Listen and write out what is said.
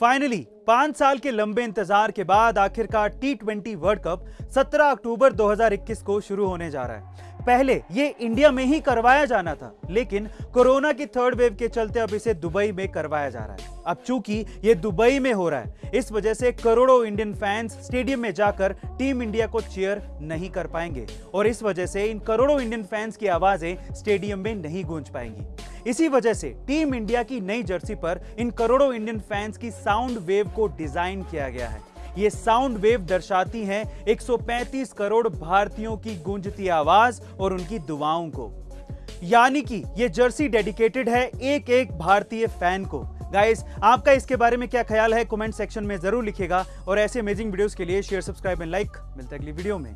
Finally पाँच साल के लंबे इंतज़ार के बाद आखिरकार टी ट्वेंटी वर्ल्ड कप 17 अक्टूबर 2021 को शुरू होने जा रहा है। पहले ये इंडिया में ही करवाया जाना था, लेकिन कोरोना की थर्ड वेव के चलते अब इसे दुबई में करवाया जा रहा है। अब चूँकि ये दुबई में हो रहा है, इस वजह से करोड़ों इंडियन फैंस स्टेडियम में जाकर टीम इंडिया को चेयर नहीं कर पाएँगे, और इस वजह से इन करोड़ों इंडियन फैंस की आवाज़ें स्टेडियम में नहीं गूंज पाएँगी। इसी वजह से टीम इंडिया की नई जर्सी पर इन करोड़ों इंडियन फैंस की साउंड वेव को डिज़ाइन किया गया है। ये साउंड वेव दर्शाती हैं 135 करोड़ भारतीयों की गूंजती आवाज़ और उनकी दुआओं को। यानी कि ये जर्सी डेडिकेटेड है एक एक भारतीय फ़ैन को। गाइस, आपका इसके बारे में क्या ख्याल है? कमेंट सेक्शन में ज़रूर लिखेगा और ऐसे अमेजिंग वीडियोस के लिए शेयर सब्सक्राइब एंड लाइक मिलते अगली वीडियो में।